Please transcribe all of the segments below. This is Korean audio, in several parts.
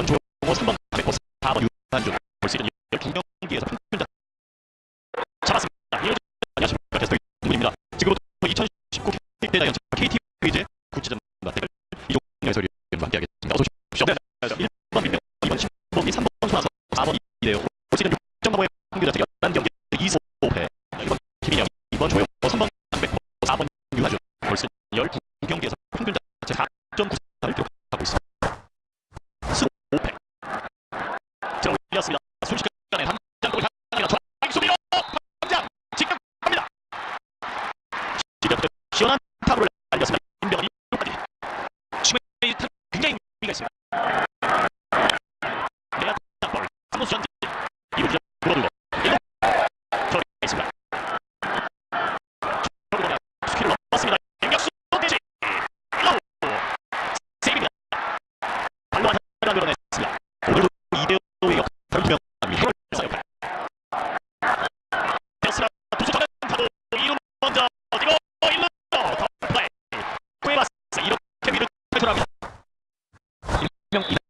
2번 조호 3번 백호 4번 유한준 볼수 있는 12경기에서 평균자 잡았습니다. 안녕하십니까 게스트 이분입니다. 지금부터 2019 KT대자 연차 KT 페이지 구체적입니다. 댓글 이종영 해설위원과 함께하겠습니다. 어서 오십시오. 네, 네, 1번 민명, 2번 10번, 3번 손아서 4번 이대요. 볼 수 있는 6.5의 평균자 11경기 2소패 1번 김인영, 2번 조용, 3번 백호 4번 유한준 볼수 있는 12경기에서 Thank you.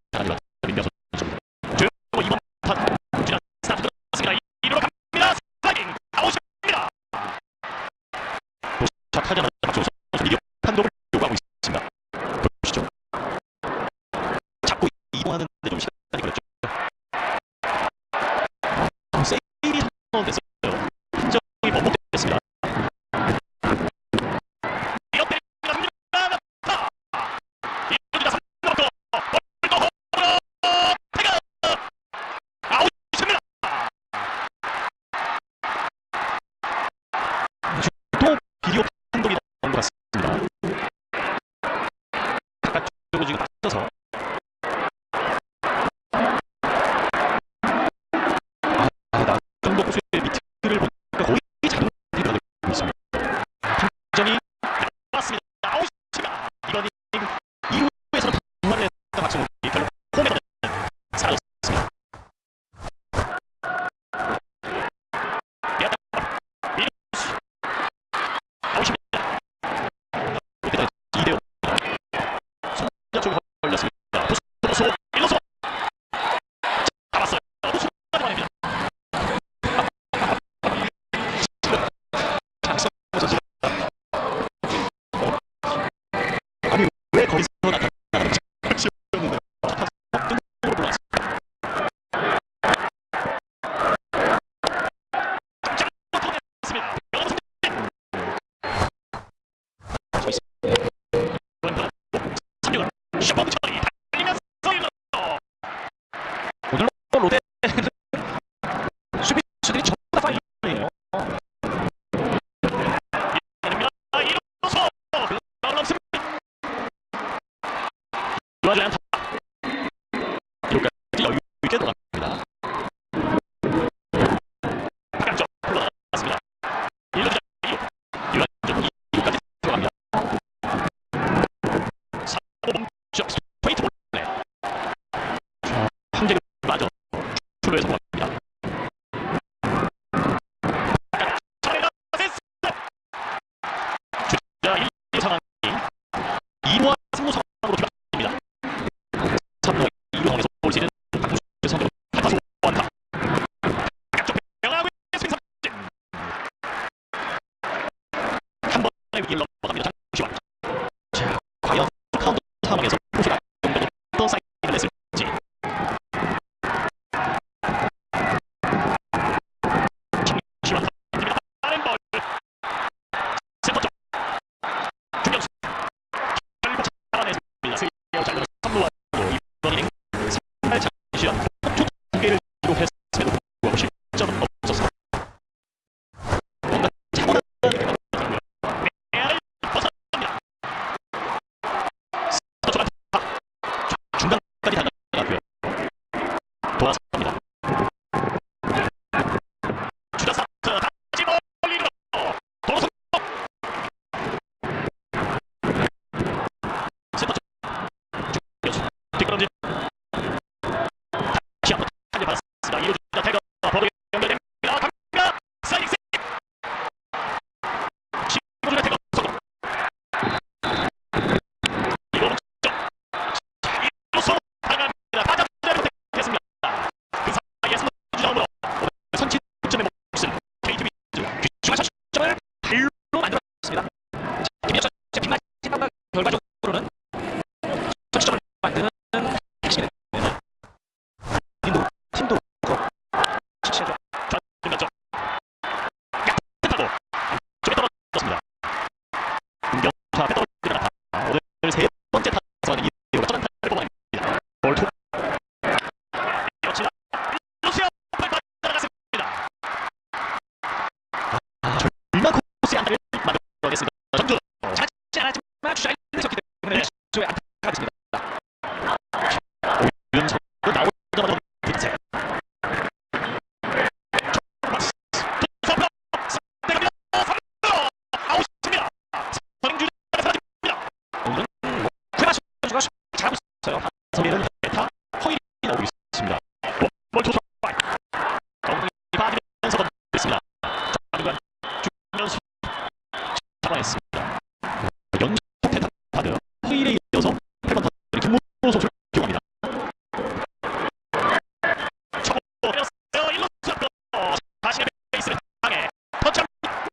아니다. 정도 호수의 밑을 보니까 거의 자동이 변하고 있습니다. 김정이 나왔습니다. 나오십니다. 이번 이닝 2루에서는 단만을 했던 박성훈이 뭐 결국 홈에서는 사라졌습니다. 미루스 나오십니다. 이때 2대5 손자 쪽으로 지원 다른 볼. 세포 쪽. 중력수. 잡아냈습니다. 연속 대타 받은 허일에 이어서 8번 타율이 김문호 선수를 기용합니다. 초고 때렸어요. 일루 잡고 자신의 베이스를 향해 터치합니다.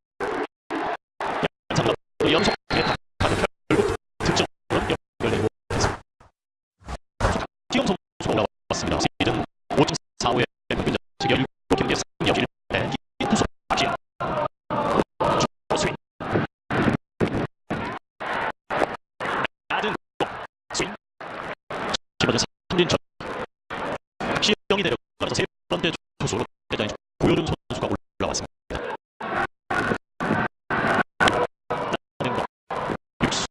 연상으로 연속 대타 받은 결국 득점으로 연결되고 있습니다. 기용 선수가 올라왔습니다. 시즌 5.45의 평균 자책 17경기에 3여 1패 이 투수 박지현 주 스윙 낮은 공 스윙 집어든 삼진천 박시영이 내려가면서 세 번째 투수로 대장에 고효준 선수가 올라왔습니다. 낮은 공 육수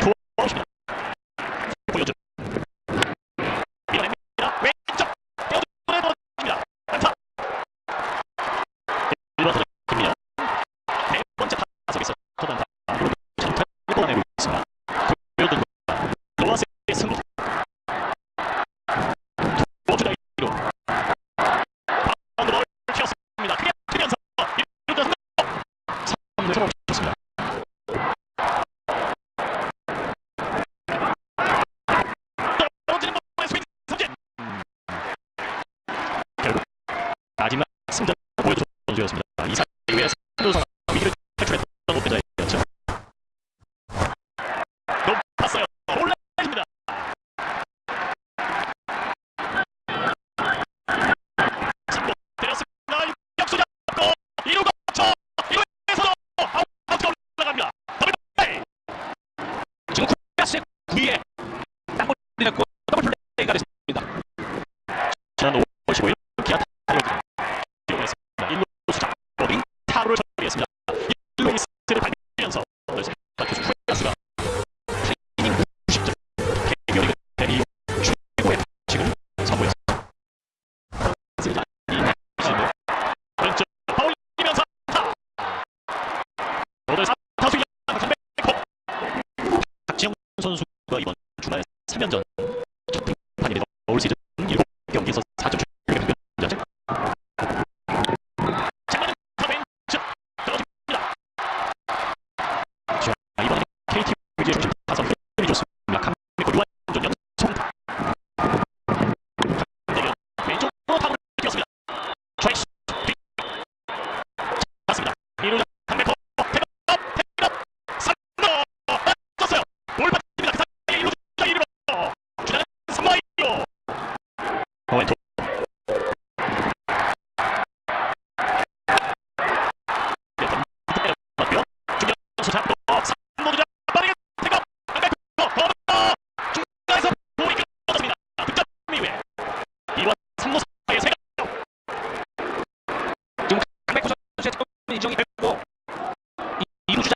투아웃입니다. 고효준 밀어냅니다. 왼쪽 뼈두에 던집니다. 안타. 1번 타자 김민영 네 번째 타석에서 첫 안타 장타를 뽑아내고 있습니다. 고효준 로아스의 승부 투주자 1루 바운드볼 튀었습니다. 크게 튀면서 1루자 승부 3루에서 멈췄습니다. 떨어지는 공의 스윙 삼진 결국 마지막 승자 보여준 선수였습니다. You